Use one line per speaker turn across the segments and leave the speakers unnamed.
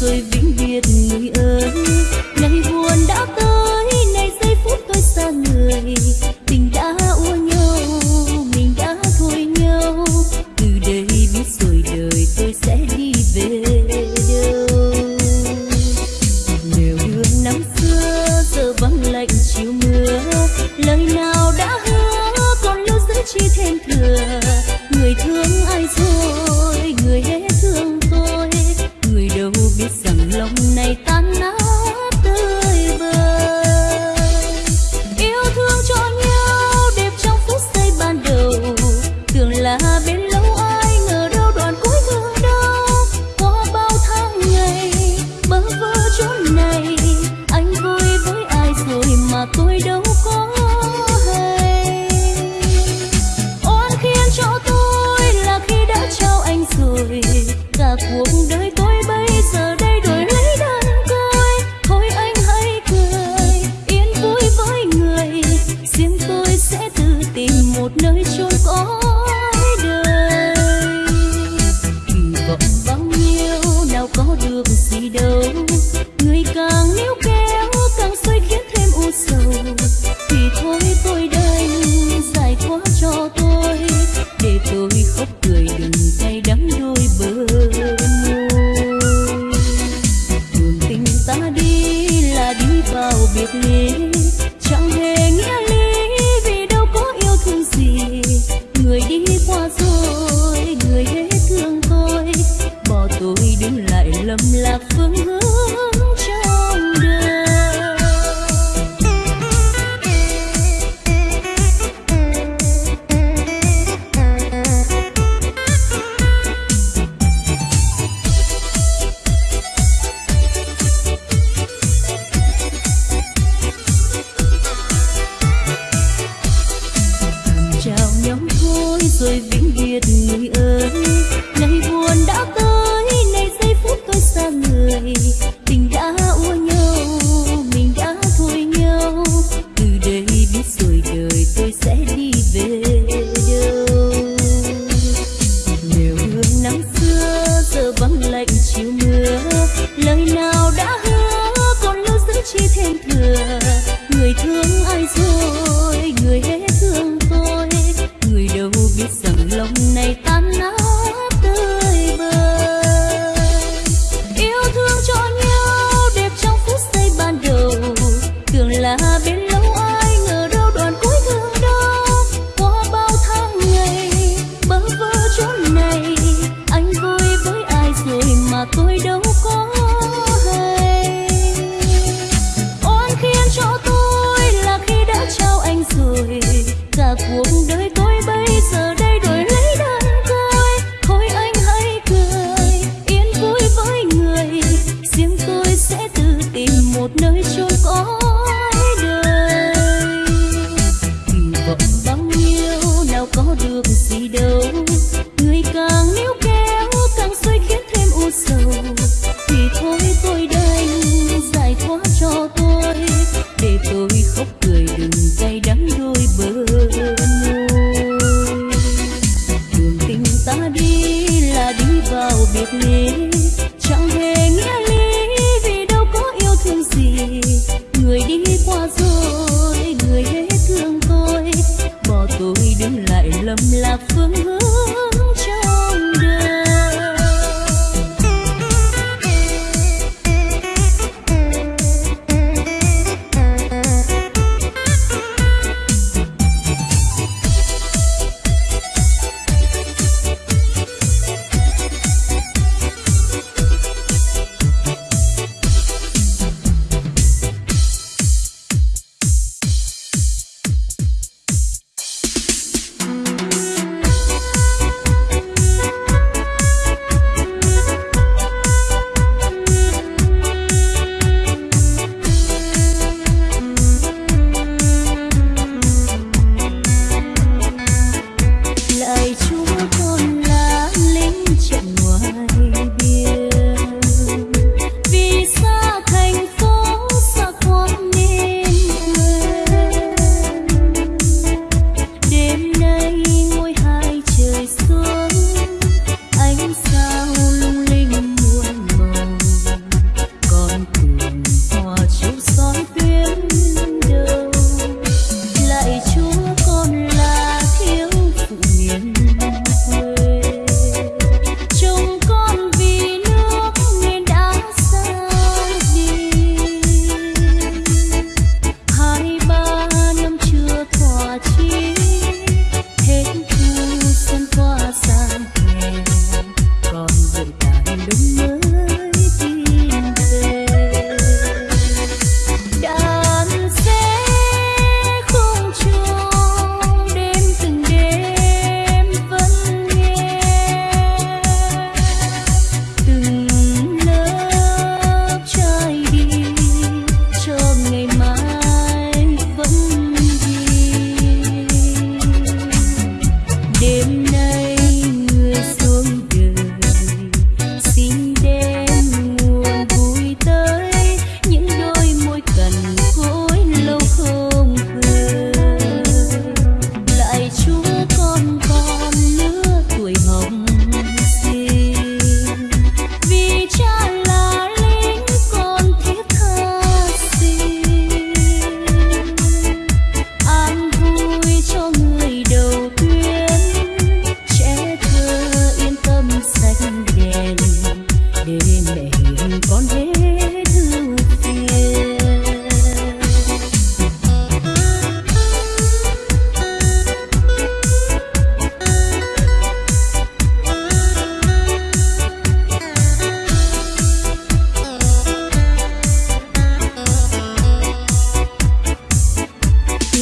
rồi vĩnh biệt người đi.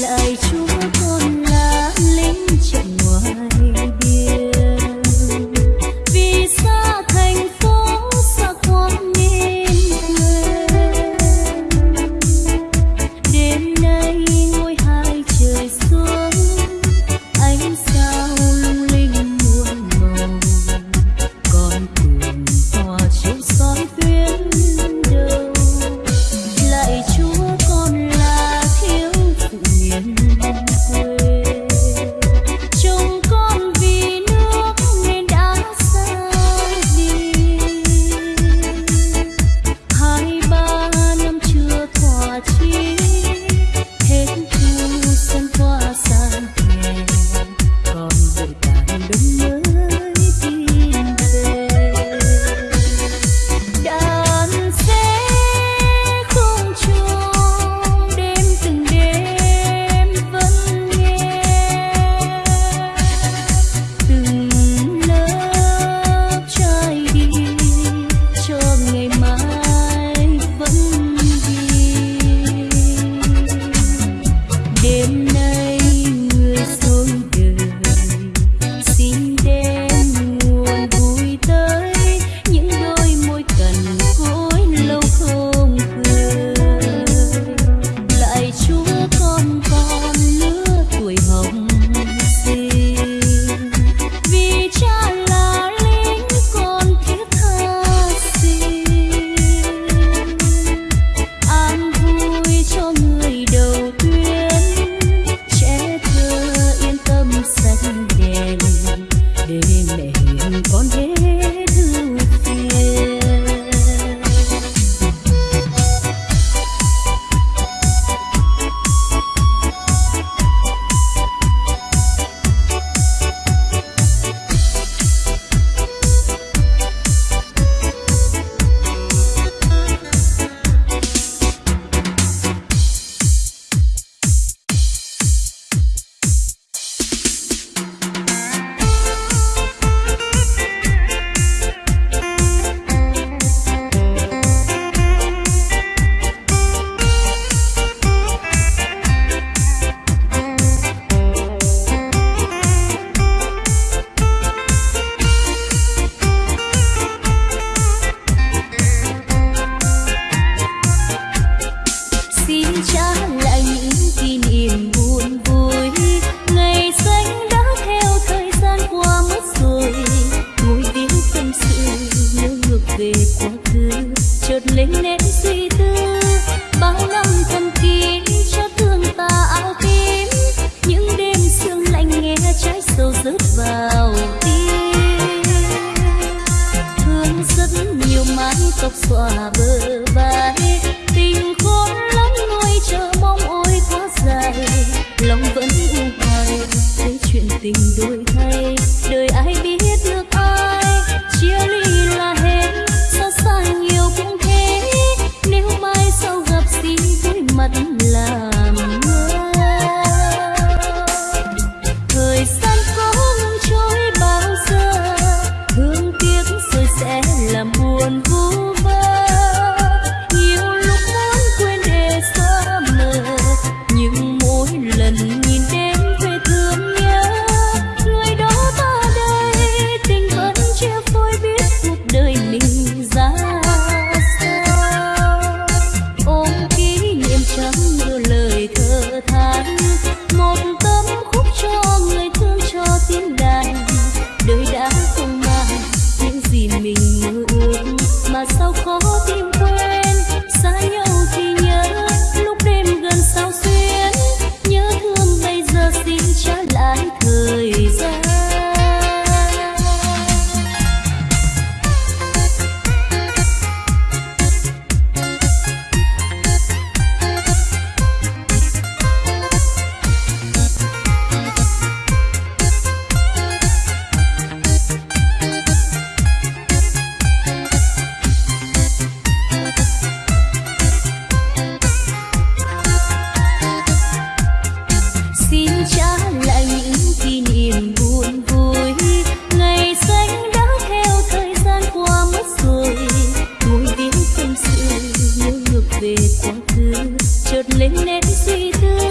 lời sóc xòa bờ vai. Tình khôn lắm nuôi chờ mong ôi quá dài. Lòng vẫn u hoài, thấy chuyện tình đôi ಇದು